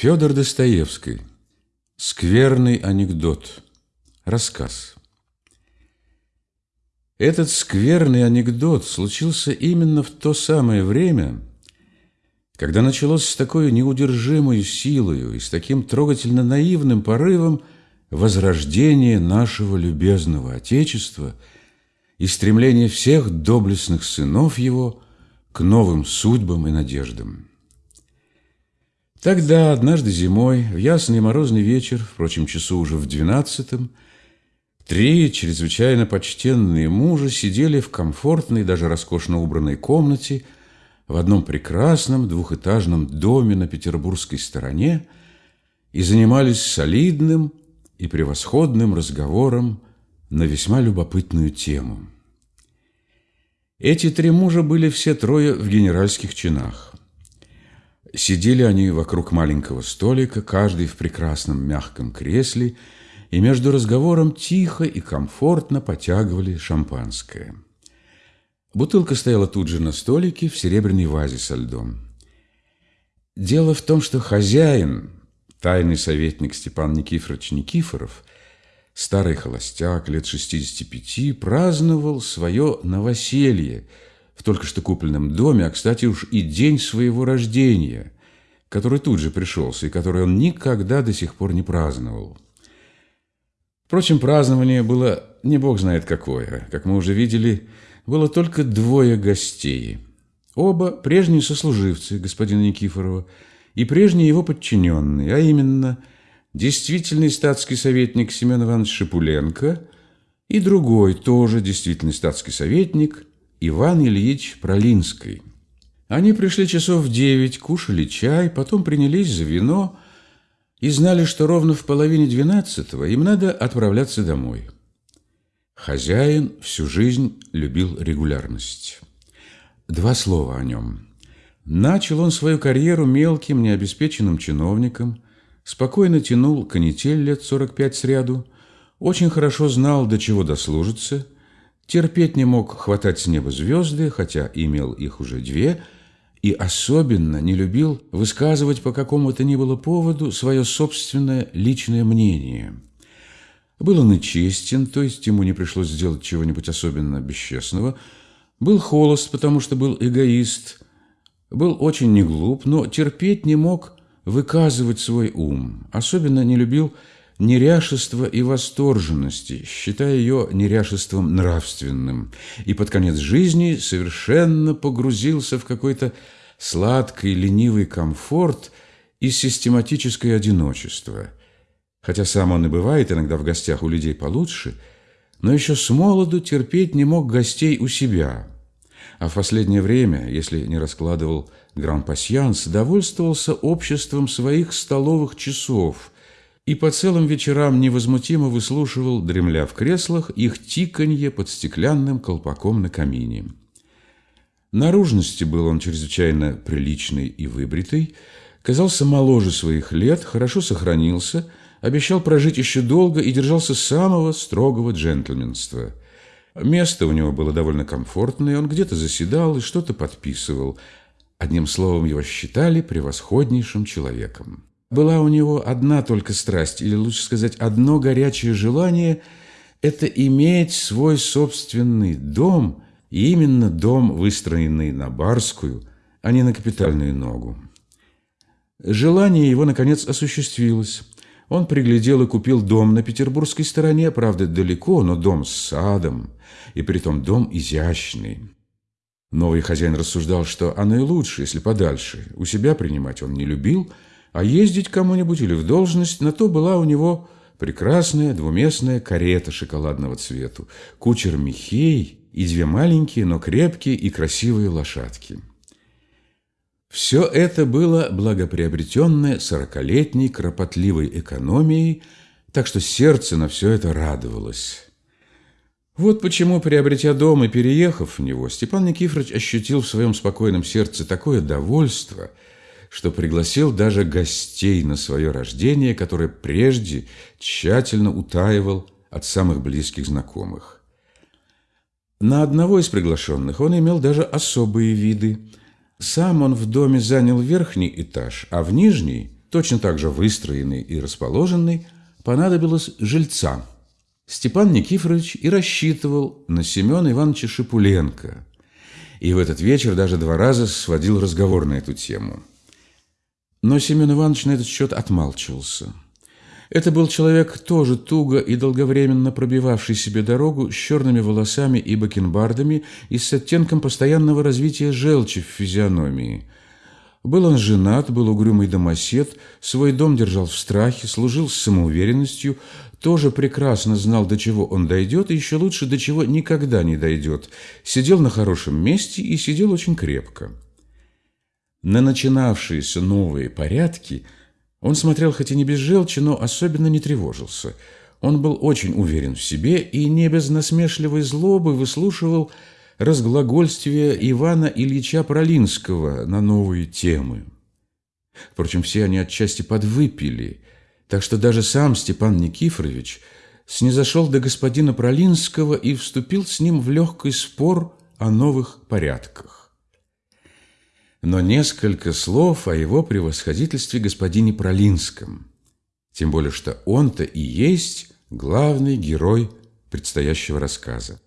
Федор Достоевский. Скверный анекдот. Рассказ. Этот скверный анекдот случился именно в то самое время, когда началось с такой неудержимой силою и с таким трогательно наивным порывом возрождение нашего любезного Отечества и стремление всех доблестных сынов его к новым судьбам и надеждам. Тогда, однажды зимой, в ясный морозный вечер, впрочем, часу уже в двенадцатом, три чрезвычайно почтенные мужа сидели в комфортной, даже роскошно убранной комнате в одном прекрасном двухэтажном доме на петербургской стороне и занимались солидным и превосходным разговором на весьма любопытную тему. Эти три мужа были все трое в генеральских чинах. Сидели они вокруг маленького столика, каждый в прекрасном мягком кресле, и между разговором тихо и комфортно потягивали шампанское. Бутылка стояла тут же на столике в серебряной вазе со льдом. Дело в том, что хозяин, тайный советник Степан Никифорович Никифоров, старый холостяк, лет 65, праздновал свое новоселье – в только что купленном доме, а, кстати, уж и день своего рождения, который тут же пришелся и который он никогда до сих пор не праздновал. Впрочем, празднование было не бог знает какое. Как мы уже видели, было только двое гостей. Оба прежние сослуживцы господина Никифорова и прежние его подчиненные, а именно действительный статский советник Семен Иванович Шипуленко и другой, тоже действительный статский советник – Иван Ильич Пролинский. Они пришли часов в девять, кушали чай, потом принялись за вино и знали, что ровно в половине двенадцатого им надо отправляться домой. Хозяин всю жизнь любил регулярность. Два слова о нем. Начал он свою карьеру мелким, необеспеченным чиновником, спокойно тянул канитель лет 45 сряду, очень хорошо знал, до чего дослужится – терпеть не мог хватать с неба звезды, хотя имел их уже две, и особенно не любил высказывать по какому-то ни было поводу свое собственное личное мнение. Был он и честен, то есть ему не пришлось сделать чего-нибудь особенно бесчестного, был холост, потому что был эгоист, был очень неглуп, но терпеть не мог выказывать свой ум, особенно не любил неряшества и восторженности, считая ее неряшеством нравственным, и под конец жизни совершенно погрузился в какой-то сладкий, ленивый комфорт и систематическое одиночество. Хотя сам он и бывает иногда в гостях у людей получше, но еще с молоду терпеть не мог гостей у себя, а в последнее время, если не раскладывал гран-пасьянс, довольствовался обществом своих столовых часов – и по целым вечерам невозмутимо выслушивал, дремля в креслах, их тиканье под стеклянным колпаком на камине. Наружности был он чрезвычайно приличный и выбритый, казался моложе своих лет, хорошо сохранился, обещал прожить еще долго и держался самого строгого джентльменства. Место у него было довольно комфортное, он где-то заседал и что-то подписывал. Одним словом, его считали превосходнейшим человеком. Была у него одна только страсть, или лучше сказать, одно горячее желание – это иметь свой собственный дом, и именно дом, выстроенный на барскую, а не на капитальную ногу. Желание его, наконец, осуществилось. Он приглядел и купил дом на петербургской стороне, правда, далеко, но дом с садом, и притом дом изящный. Новый хозяин рассуждал, что оно и лучше, если подальше. У себя принимать он не любил – а ездить кому-нибудь или в должность, на то была у него прекрасная двуместная карета шоколадного цвету, кучер Михей и две маленькие, но крепкие и красивые лошадки. Все это было благоприобретенное сорокалетней кропотливой экономией, так что сердце на все это радовалось. Вот почему, приобретя дом и переехав в него, Степан Никифорович ощутил в своем спокойном сердце такое довольство – что пригласил даже гостей на свое рождение, которое прежде тщательно утаивал от самых близких знакомых. На одного из приглашенных он имел даже особые виды. Сам он в доме занял верхний этаж, а в нижний точно так же выстроенный и расположенный, понадобилось жильца. Степан Никифорович и рассчитывал на Семена Ивановича Шипуленко. И в этот вечер даже два раза сводил разговор на эту тему. Но Семен Иванович на этот счет отмалчивался. Это был человек, тоже туго и долговременно пробивавший себе дорогу с черными волосами и бакенбардами и с оттенком постоянного развития желчи в физиономии. Был он женат, был угрюмый домосед, свой дом держал в страхе, служил с самоуверенностью, тоже прекрасно знал, до чего он дойдет, и еще лучше, до чего никогда не дойдет. Сидел на хорошем месте и сидел очень крепко. На начинавшиеся новые порядки – он смотрел хоть и не без желчи, но особенно не тревожился. Он был очень уверен в себе и не без насмешливой злобы выслушивал разглагольствие Ивана Ильича Пролинского на новые темы. Впрочем, все они отчасти подвыпили, так что даже сам Степан Никифорович снизошел до господина Пролинского и вступил с ним в легкий спор о новых порядках но несколько слов о его превосходительстве господине Пролинском, тем более что он-то и есть главный герой предстоящего рассказа.